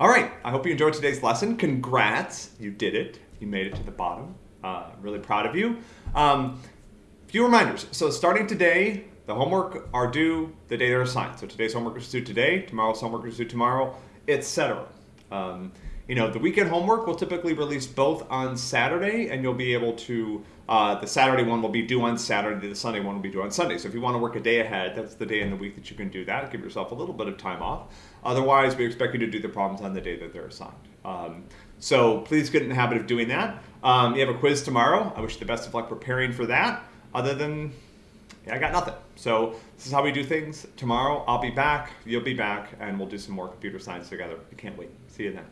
All right, I hope you enjoyed today's lesson. Congrats, you did it. You made it to the bottom. Uh, really proud of you. Um, few reminders. So starting today, the homework are due the day they're assigned. So today's homework is due today, tomorrow's homework is due tomorrow, etc. Um, you know, the weekend homework will typically release both on Saturday, and you'll be able to, uh, the Saturday one will be due on Saturday, the Sunday one will be due on Sunday. So if you want to work a day ahead, that's the day in the week that you can do that. Give yourself a little bit of time off. Otherwise, we expect you to do the problems on the day that they're assigned. Um, so please get in the habit of doing that. Um, you have a quiz tomorrow. I wish you the best of luck preparing for that. Other than, yeah, I got nothing. So this is how we do things. Tomorrow, I'll be back. You'll be back, and we'll do some more computer science together. I can't wait. See you then.